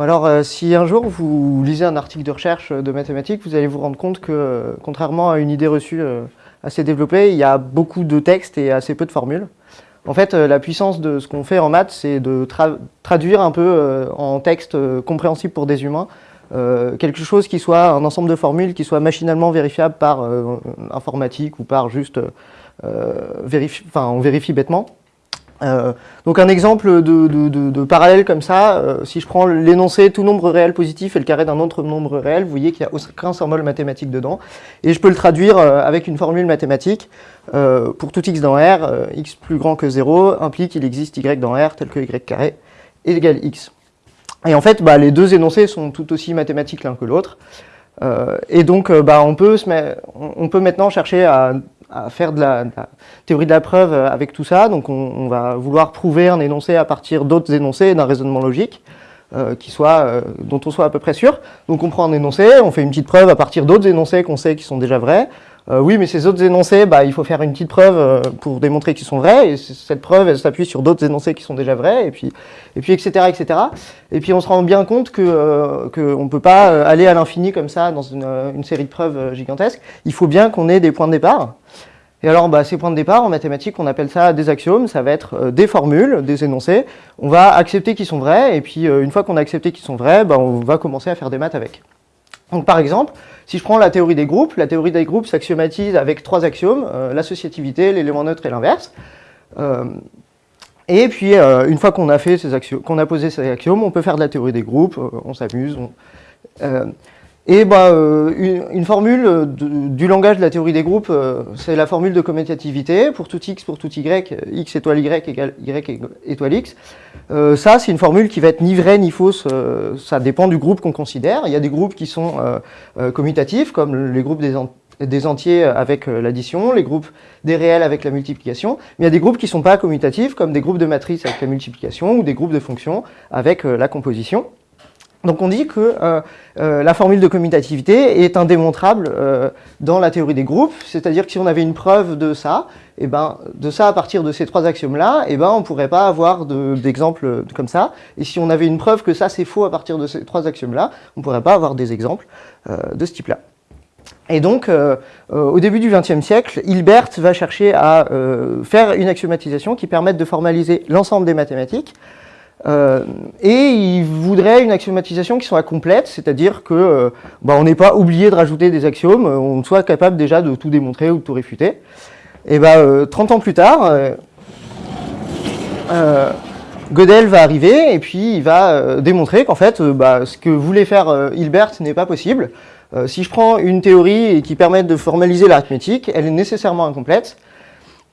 alors, euh, si un jour vous lisez un article de recherche de mathématiques, vous allez vous rendre compte que, euh, contrairement à une idée reçue euh, assez développée, il y a beaucoup de textes et assez peu de formules. En fait, la puissance de ce qu'on fait en maths, c'est de traduire un peu en texte compréhensible pour des humains quelque chose qui soit un ensemble de formules qui soit machinalement vérifiable par informatique ou par juste enfin, on vérifie bêtement. Euh, donc un exemple de, parallèle comme ça, euh, si je prends l'énoncé tout nombre réel positif et le carré d'un autre nombre réel, vous voyez qu'il n'y a aucun symbole mathématique dedans, et je peux le traduire euh, avec une formule mathématique. pour tout x dans R, x plus grand que 0 implique qu'il existe y dans R tel que y carré est égal x. Et en fait, bah, les deux énoncés sont tout aussi mathématiques l'un que l'autre. et donc, bah, on peut maintenant chercher à à faire de la, théorie de la preuve avec tout ça. Donc on, va vouloir prouver un énoncé à partir d'autres énoncés d'un raisonnement logique euh, qui soit, euh, dont on soit à peu près sûr. Donc on prend un énoncé, on fait une petite preuve à partir d'autres énoncés qu'on sait qui sont déjà vrais. Euh, oui, mais ces autres énoncés, bah, il faut faire une petite preuve pour démontrer qu'ils sont vrais, et cette preuve, elle s'appuie sur d'autres énoncés qui sont déjà vrais, et puis, et puis etc., etc. Et puis on se rend bien compte qu'on ne peut pas aller à l'infini comme ça dans une, série de preuves gigantesques. Il faut bien qu'on ait des points de départ. Et alors, bah, ces points de départ, en mathématiques, on appelle ça des axiomes, ça va être euh, des formules, des énoncés. On va accepter qu'ils sont vrais, et puis euh, une fois qu'on a accepté qu'ils sont vrais, bah, on va commencer à faire des maths avec. Donc par exemple, si je prends la théorie des groupes, la théorie des groupes s'axiomatise avec trois axiomes, euh, l'associativité, l'élément neutre et l'inverse. et puis, une fois qu'on a posé ces axiomes, on peut faire de la théorie des groupes, on s'amuse. Et bah, euh, une, formule du langage de la théorie des groupes, euh, c'est la formule de commutativité. Pour tout x, pour tout y, x étoile y égale y étoile x. Euh, ça, c'est une formule qui va être ni vraie ni fausse. ça dépend du groupe qu'on considère. Il y a des groupes qui sont commutatifs, comme les groupes des, des entiers avec l'addition, les groupes des réels avec la multiplication. Mais il y a des groupes qui ne sont pas commutatifs, comme des groupes de matrices avec la multiplication ou des groupes de fonctions avec la composition. Donc on dit que euh, euh, la formule de commutativité est indémontrable euh, dans la théorie des groupes, c'est-à-dire que si on avait une preuve de ça, et eh ben, de ça à partir de ces trois axiomes-là, et eh ben, on ne pourrait pas avoir d'exemples comme ça. Et si on avait une preuve que ça c'est faux à partir de ces trois axiomes-là, on ne pourrait pas avoir des exemples de ce type-là. Et donc, au début du XXe siècle, Hilbert va chercher à faire une axiomatisation qui permette de formaliser l'ensemble des mathématiques, euh, et il voudrait une axiomatisation qui soit complète, c'est-à-dire que euh, bah, n'est pas obligé de rajouter des axiomes, euh, on soit capable déjà de tout démontrer ou de tout réfuter. Et bah, 30 ans plus tard, Gödel va arriver et puis il va démontrer qu'en fait, bah, ce que voulait faire Hilbert n'est pas possible. si je prends une théorie qui permet de formaliser l'arithmétique, elle est nécessairement incomplète.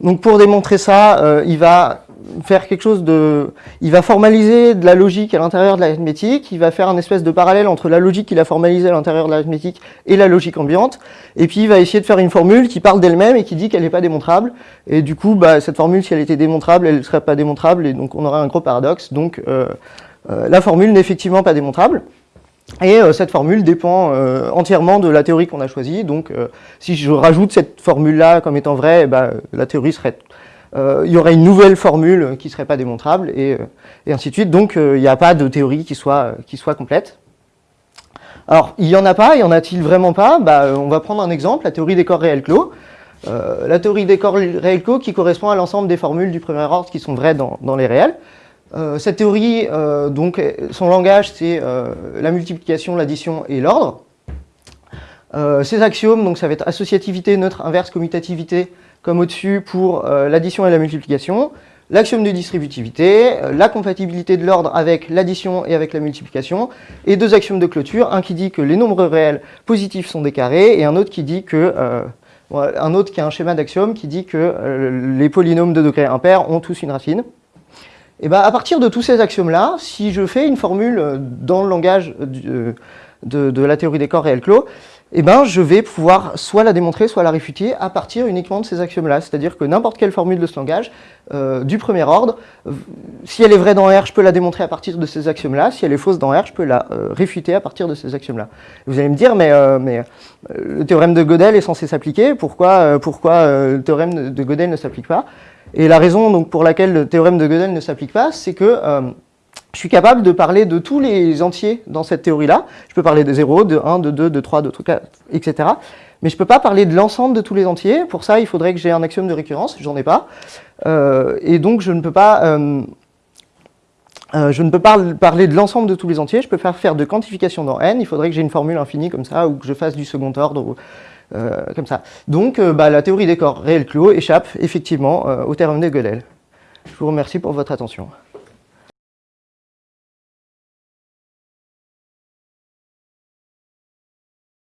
Donc pour démontrer ça, il va faire quelque chose de... Il va formaliser de la logique à l'intérieur de l'arithmétique, il va faire un espèce de parallèle entre la logique qu'il a formalisée à l'intérieur de l'arithmétique et la logique ambiante, et puis il va essayer de faire une formule qui parle d'elle-même et qui dit qu'elle n'est pas démontrable, et du coup, bah, cette formule, si elle était démontrable, elle ne serait pas démontrable, et donc on aurait un gros paradoxe, donc euh, euh, la formule n'est effectivement pas démontrable, et euh, cette formule dépend entièrement de la théorie qu'on a choisie. Donc, si je rajoute cette formule-là comme étant vraie, bah, la théorie serait il y aurait une nouvelle formule qui ne serait pas démontrable, et, euh, et ainsi de suite. Donc euh, il n'y a pas de théorie qui soit, complète. Alors, il n'y en a pas, il y en a-t-il vraiment pas? Bah, On va prendre un exemple, la théorie des corps réels clos. la théorie des corps réels clos qui correspond à l'ensemble des formules du premier ordre qui sont vraies dans, dans les réels. cette théorie, donc, son langage, c'est la multiplication, l'addition et l'ordre. ces axiomes, donc ça va être associativité, neutre, inverse, commutativité, comme au-dessus pour euh, l'addition et la multiplication, l'axiome de distributivité, euh, la compatibilité de l'ordre avec l'addition et avec la multiplication, et deux axiomes de clôture, un qui dit que les nombres réels positifs sont des carrés, et un autre qui dit que... Euh, un autre qui a un schéma d'axiome qui dit que les polynômes de degré impair ont tous une racine. Et ben, à partir de tous ces axiomes-là, si je fais une formule dans le langage de, de la théorie des corps réels clos, eh ben, je vais pouvoir soit la démontrer, soit la réfuter à partir uniquement de ces axiomes-là. C'est-à-dire que n'importe quelle formule de ce langage, euh, du premier ordre, euh, si elle est vraie dans R, je peux la démontrer à partir de ces axiomes-là. Si elle est fausse dans R, je peux la euh, réfuter à partir de ces axiomes-là. Vous allez me dire, mais, mais le théorème de Gödel est censé s'appliquer, pourquoi, pourquoi le théorème de Gödel ne s'applique pas? Et la raison donc, pour laquelle le théorème de Gödel ne s'applique pas, c'est que je suis capable de parler de tous les entiers dans cette théorie-là. Je peux parler de 0, de 1, de 2, de 3, de 4, etc. Mais je ne peux pas parler de l'ensemble de tous les entiers. Pour ça, il faudrait que j'ai un axiome de récurrence. J'en ai pas. Euh, et donc, je ne peux pas... Euh, euh, je ne peux pas parler de l'ensemble de tous les entiers, je peux faire, faire de quantification dans n, il faudrait que j'ai une formule infinie comme ça, ou que je fasse du second ordre, comme ça. Donc bah, la théorie des corps réels clos échappe effectivement au théorème de Gödel. Je vous remercie pour votre attention.